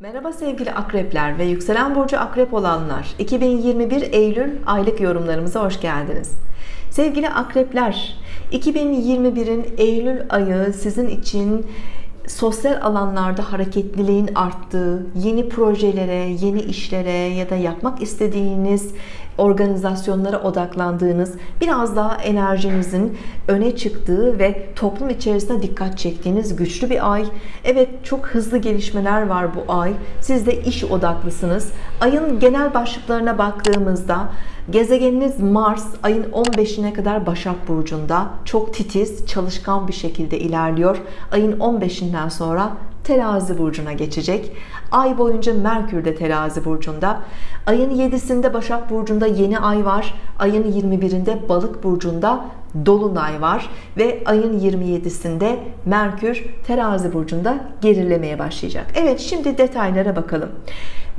Merhaba sevgili akrepler ve yükselen burcu akrep olanlar. 2021 Eylül aylık yorumlarımıza hoş geldiniz. Sevgili akrepler 2021'in Eylül ayı sizin için sosyal alanlarda hareketliliğin arttığı yeni projelere yeni işlere ya da yapmak istediğiniz organizasyonlara odaklandığınız biraz daha enerjinizin öne çıktığı ve toplum içerisinde dikkat çektiğiniz güçlü bir ay. Evet çok hızlı gelişmeler var bu ay. Siz de iş odaklısınız. Ayın genel başlıklarına baktığımızda gezegeniniz Mars ayın 15'ine kadar Başak Burcu'nda. Çok titiz çalışkan bir şekilde ilerliyor. Ayın 15'inden sonra terazi burcuna geçecek. Ay boyunca Merkür de terazi burcunda. Ayın 7'sinde Başak burcunda yeni ay var. Ayın 21'inde balık burcunda dolunay var. Ve ayın 27'sinde Merkür terazi burcunda gerilemeye başlayacak. Evet şimdi detaylara bakalım.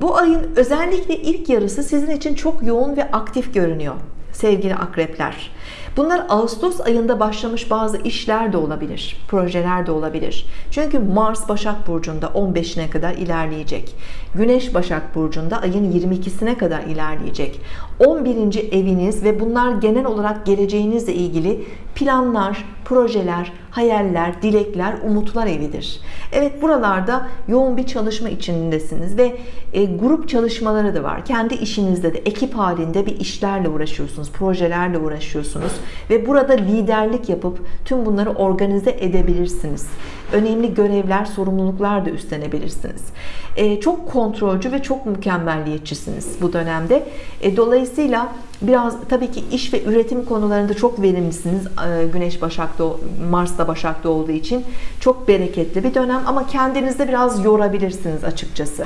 Bu ayın özellikle ilk yarısı sizin için çok yoğun ve aktif görünüyor sevgili akrepler Bunlar Ağustos ayında başlamış bazı işler de olabilir projeler de olabilir. Çünkü Mars Başak Burcu'nda 15'ine kadar ilerleyecek. Güneş Başak Burcu'nda ayın 22'sine kadar ilerleyecek 11. eviniz ve bunlar genel olarak geleceğinizle ilgili planlar projeler hayaller dilekler umutlar evidir. Evet buralarda yoğun bir çalışma içindesiniz ve e, grup çalışmaları da var. Kendi işinizde de ekip halinde bir işlerle uğraşıyorsunuz projelerle uğraşıyorsunuz ve burada liderlik yapıp tüm bunları organize edebilirsiniz. Önemli görevler sorumluluklar da üstlenebilirsiniz. E, çok kontrolcü ve çok mükemmelliyetçisiniz bu dönemde. E, dolayısıyla biraz tabii ki iş ve üretim konularında çok verimlisiniz e, Güneş Başak'ta Mars'ta Başak'ta olduğu için. Çok bereketli bir dönem ama kendinizde biraz yorabilirsiniz açıkçası.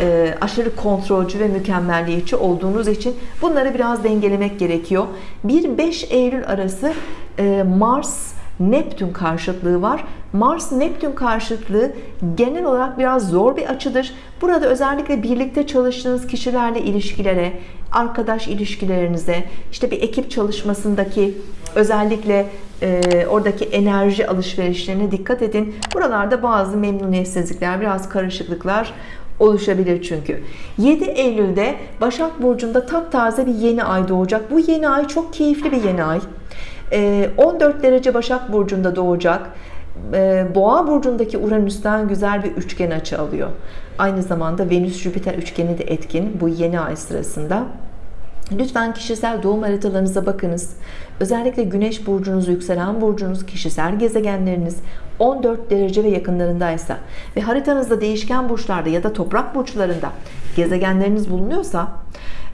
E, aşırı kontrolcü ve mükemmelliyetçi olduğunuz için bunları biraz dengelemek gerekiyor. 1-5 Eylül arası e, Mars Neptün karşıtlığı var. Mars Neptün karşıtlığı genel olarak biraz zor bir açıdır. Burada özellikle birlikte çalıştığınız kişilerle ilişkilere arkadaş ilişkilerinize işte bir ekip çalışmasındaki özellikle e, oradaki enerji alışverişlerine dikkat edin. Buralarda bazı memnuniyetsizlikler biraz karışıklıklar oluşabilir çünkü. 7 Eylül'de Başak Burcu'nda taptaze bir yeni ay doğacak. Bu yeni ay çok keyifli bir yeni ay 14 ee, derece Başak Burcu'nda doğacak ee, Boğa burcundaki Uranüs'ten güzel bir üçgen açı alıyor aynı zamanda Venüs Jüpiter üçgeni de etkin bu yeni ay sırasında Lütfen kişisel doğum haritalarınıza bakınız. Özellikle Güneş burcunuz, yükselen burcunuz, kişisel gezegenleriniz 14 derece ve yakınlarındaysa ve haritanızda değişken burçlarda ya da toprak burçlarında gezegenleriniz bulunuyorsa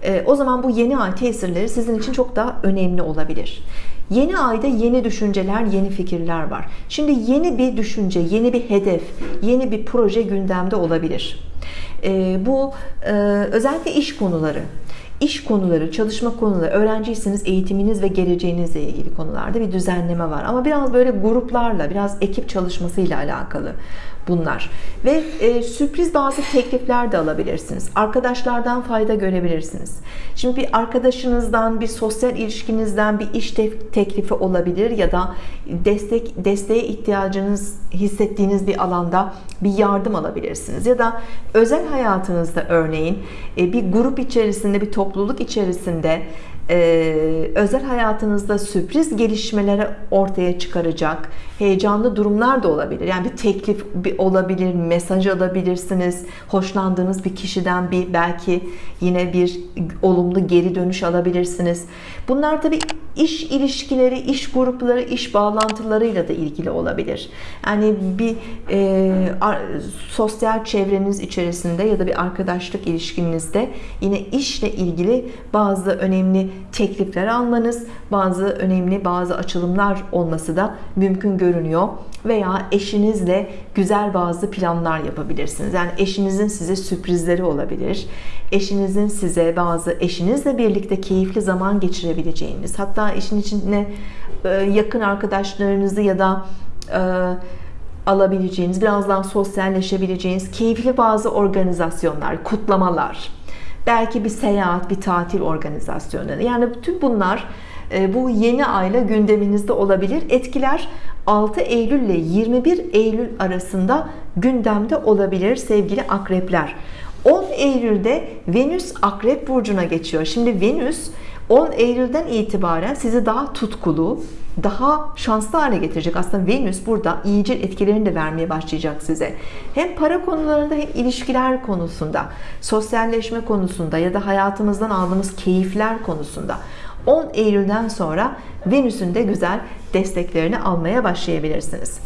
e, o zaman bu yeni ay tesirleri sizin için çok daha önemli olabilir. Yeni ayda yeni düşünceler, yeni fikirler var. Şimdi yeni bir düşünce, yeni bir hedef, yeni bir proje gündemde olabilir. E, bu e, özellikle iş konuları, iş konuları, çalışma konuları, öğrenciyseniz eğitiminiz ve geleceğinizle ilgili konularda bir düzenleme var. Ama biraz böyle gruplarla, biraz ekip çalışmasıyla alakalı bunlar. Ve e, sürpriz bazı teklifler de alabilirsiniz. Arkadaşlardan fayda görebilirsiniz. Şimdi bir arkadaşınızdan, bir sosyal ilişkinizden bir iş teklifi olabilir ya da destek desteğe ihtiyacınız hissettiğiniz bir alanda bir yardım alabilirsiniz. Ya da özel hayatınızda örneğin e, bir grup içerisinde, bir topluluk içerisinde e, özel hayatınızda sürpriz gelişmeleri ortaya çıkaracak heyecanlı durumlar da olabilir. Yani bir teklif olabilir mesaj alabilirsiniz. Hoşlandığınız bir kişiden bir belki yine bir olumlu geri dönüş alabilirsiniz. Bunlar tabi iş ilişkileri iş grupları iş bağlantılarıyla da ilgili olabilir. Yani bir e, sosyal çevreniz içerisinde ya da bir arkadaşlık ilişkinizde yine işle ilgili bazı önemli teklifler almanız bazı önemli bazı açılımlar olması da mümkün görünüyor veya eşinizle güzel bazı planlar yapabilirsiniz. Yani eşinizin size sürprizleri olabilir. Eşinizin size bazı eşinizle birlikte keyifli zaman geçirebileceğiniz hatta işin içine e, yakın arkadaşlarınızı ya da e, alabileceğiniz biraz daha sosyalleşebileceğiniz keyifli bazı organizasyonlar kutlamalar belki bir seyahat bir tatil organizasyonları yani bütün bunlar bu yeni ayla gündeminizde olabilir. Etkiler 6 Eylül ile 21 Eylül arasında gündemde olabilir sevgili akrepler. 10 Eylül'de Venüs Akrep Burcu'na geçiyor. Şimdi Venüs 10 Eylül'den itibaren sizi daha tutkulu, daha şanslı hale getirecek. Aslında Venüs burada iyice etkilerini de vermeye başlayacak size. Hem para konularında hem ilişkiler konusunda, sosyalleşme konusunda ya da hayatımızdan aldığımız keyifler konusunda 10 Eylül'den sonra Venüs'ün de güzel desteklerini almaya başlayabilirsiniz.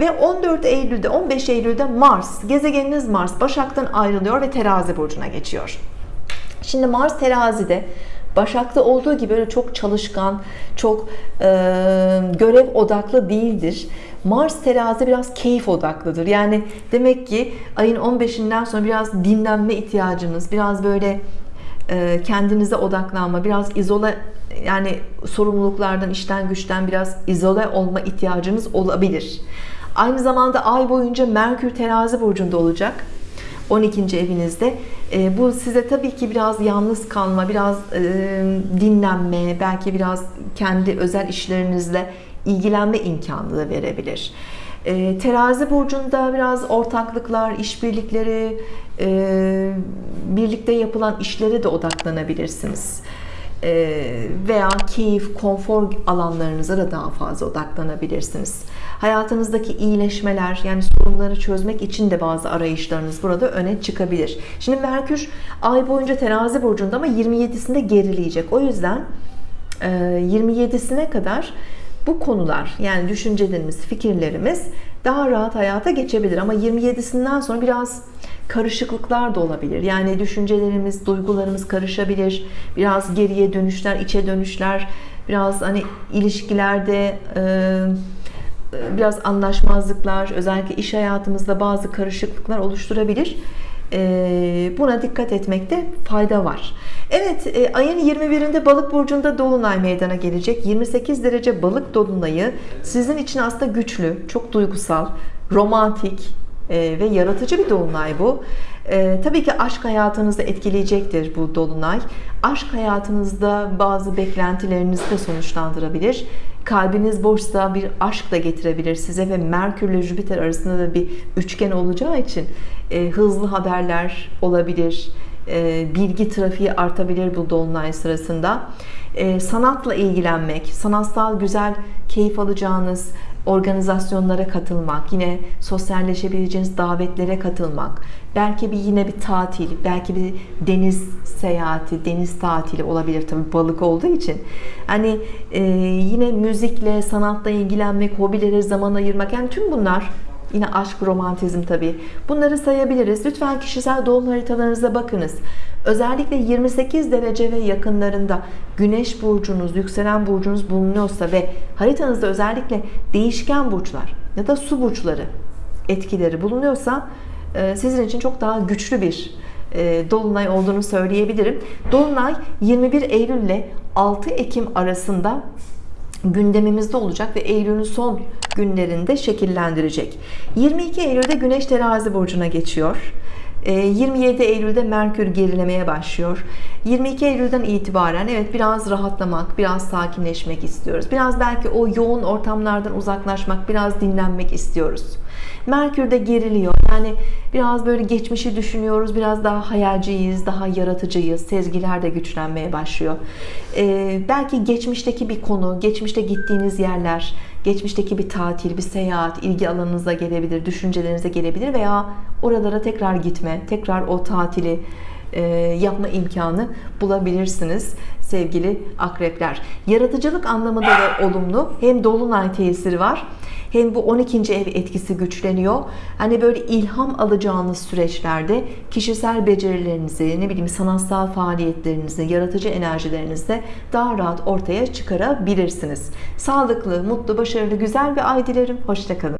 Ve 14 Eylül'de 15 Eylül'de Mars, gezegeniniz Mars Başak'tan ayrılıyor ve Terazi burcuna geçiyor. Şimdi Mars Terazi'de Başak'ta olduğu gibi böyle çok çalışkan, çok e, görev odaklı değildir. Mars terazi biraz keyif odaklıdır. Yani demek ki ayın 15'inden sonra biraz dinlenme ihtiyacınız, biraz böyle kendinize odaklanma, biraz izole yani sorumluluklardan, işten güçten biraz izole olma ihtiyacınız olabilir. Aynı zamanda ay boyunca Merkür terazi burcunda olacak. 12. evinizde. E, bu size tabii ki biraz yalnız kalma, biraz e, dinlenme, belki biraz kendi özel işlerinizle ilgilenme imkanı da verebilir. E, terazi burcunda biraz ortaklıklar, işbirlikleri, e, birlikte yapılan işlere de odaklanabilirsiniz. E, veya keyif, konfor alanlarınıza da daha fazla odaklanabilirsiniz. Hayatınızdaki iyileşmeler, yani sorunları çözmek için de bazı arayışlarınız burada öne çıkabilir. Şimdi Merkür ay boyunca terazi burcunda ama 27'sinde gerileyecek. O yüzden 27'sine e, kadar bu konular yani düşüncelerimiz, fikirlerimiz daha rahat hayata geçebilir. Ama 27'sinden sonra biraz karışıklıklar da olabilir. Yani düşüncelerimiz, duygularımız karışabilir. Biraz geriye dönüşler, içe dönüşler, biraz hani ilişkilerde e, biraz anlaşmazlıklar, özellikle iş hayatımızda bazı karışıklıklar oluşturabilir. E, buna dikkat etmekte fayda var. Evet, e, ayın 21'inde Balık burcunda dolunay meydana gelecek. 28 derece Balık dolunayı sizin için aslında güçlü, çok duygusal, romantik, e, ve yaratıcı bir dolunay bu. E, tabii ki aşk hayatınızda etkileyecektir bu dolunay. Aşk hayatınızda bazı beklentilerinizi de sonuçlandırabilir. Kalbiniz boşsa bir aşk da getirebilir size ve Merkür ile Jüpiter arasında da bir üçgen olacağı için hızlı haberler olabilir. E, bilgi trafiği artabilir bu dolunay sırasında. E, sanatla ilgilenmek, sanatsal güzel keyif alacağınız organizasyonlara katılmak, yine sosyalleşebileceğiniz davetlere katılmak, belki bir yine bir tatil, belki bir deniz seyahati, deniz tatili olabilir tabii balık olduğu için. Hani e, yine müzikle, sanatla ilgilenmek, hobilere zaman ayırmak yani tüm bunlar Yine aşk, romantizm tabii. Bunları sayabiliriz. Lütfen kişisel doğum haritalarınıza bakınız. Özellikle 28 derece ve yakınlarında güneş burcunuz, yükselen burcunuz bulunuyorsa ve haritanızda özellikle değişken burçlar ya da su burçları etkileri bulunuyorsa e, sizin için çok daha güçlü bir e, Dolunay olduğunu söyleyebilirim. Dolunay 21 Eylül ile 6 Ekim arasında gündemimizde olacak ve Eylül'ün son günlerinde şekillendirecek. 22 Eylül'de Güneş terazi burcuna geçiyor. 27 ee, Eylül'de Merkür gerilemeye başlıyor. 22 Eylül'den itibaren evet biraz rahatlamak, biraz sakinleşmek istiyoruz. Biraz belki o yoğun ortamlardan uzaklaşmak, biraz dinlenmek istiyoruz. Merkür de geriliyor. Yani biraz böyle geçmişi düşünüyoruz. Biraz daha hayalciyiz, daha yaratıcıyız. Sezgiler de güçlenmeye başlıyor. Ee, belki geçmişteki bir konu, geçmişte gittiğiniz yerler, geçmişteki bir tatil, bir seyahat ilgi alanınıza gelebilir, düşüncelerinize gelebilir veya oralara tekrar gitme, tekrar o tatili yapma imkanı bulabilirsiniz sevgili akrepler. Yaratıcılık anlamında da olumlu. Hem dolunay tesiri var hem bu 12. ev etkisi güçleniyor. Hani böyle ilham alacağınız süreçlerde kişisel becerilerinizi, ne bileyim sanatsal faaliyetlerinizi, yaratıcı enerjilerinizi daha rahat ortaya çıkarabilirsiniz. Sağlıklı, mutlu, başarılı, güzel bir ay dilerim. Hoşçakalın.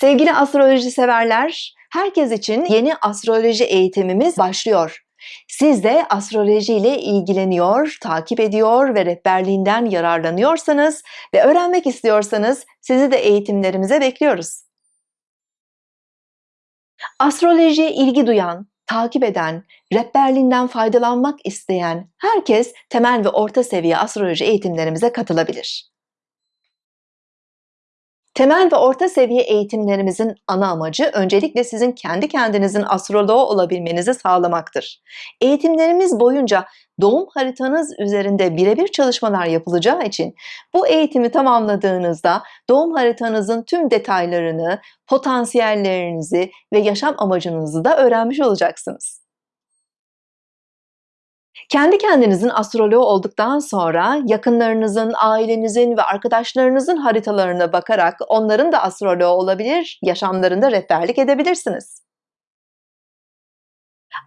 Sevgili astroloji severler, herkes için yeni astroloji eğitimimiz başlıyor. Siz de astroloji ile ilgileniyor, takip ediyor ve rehberliğinden yararlanıyorsanız ve öğrenmek istiyorsanız sizi de eğitimlerimize bekliyoruz. Astrolojiye ilgi duyan, takip eden, rehberliğinden faydalanmak isteyen herkes temel ve orta seviye astroloji eğitimlerimize katılabilir. Temel ve orta seviye eğitimlerimizin ana amacı öncelikle sizin kendi kendinizin astroloğu olabilmenizi sağlamaktır. Eğitimlerimiz boyunca doğum haritanız üzerinde birebir çalışmalar yapılacağı için bu eğitimi tamamladığınızda doğum haritanızın tüm detaylarını, potansiyellerinizi ve yaşam amacınızı da öğrenmiş olacaksınız. Kendi kendinizin astroloğu olduktan sonra yakınlarınızın, ailenizin ve arkadaşlarınızın haritalarına bakarak onların da astroloğu olabilir, yaşamlarında rehberlik edebilirsiniz.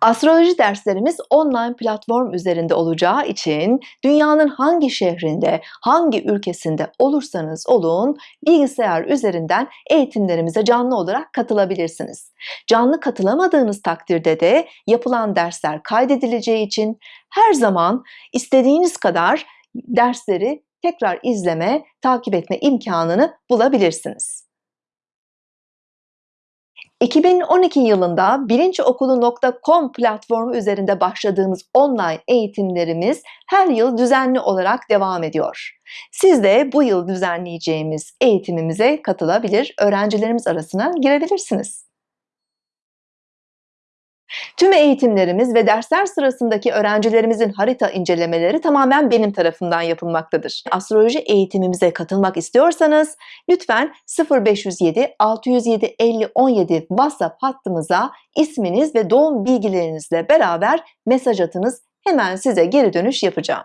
Astroloji derslerimiz online platform üzerinde olacağı için dünyanın hangi şehrinde, hangi ülkesinde olursanız olun bilgisayar üzerinden eğitimlerimize canlı olarak katılabilirsiniz. Canlı katılamadığınız takdirde de yapılan dersler kaydedileceği için her zaman istediğiniz kadar dersleri tekrar izleme, takip etme imkanını bulabilirsiniz. 2012 yılında bilinçokulu.com platformu üzerinde başladığımız online eğitimlerimiz her yıl düzenli olarak devam ediyor. Siz de bu yıl düzenleyeceğimiz eğitimimize katılabilir, öğrencilerimiz arasına girebilirsiniz. Tüm eğitimlerimiz ve dersler sırasındaki öğrencilerimizin harita incelemeleri tamamen benim tarafından yapılmaktadır. Astroloji eğitimimize katılmak istiyorsanız lütfen 0507 607 50 17 WhatsApp hattımıza isminiz ve doğum bilgilerinizle beraber mesaj atınız. Hemen size geri dönüş yapacağım.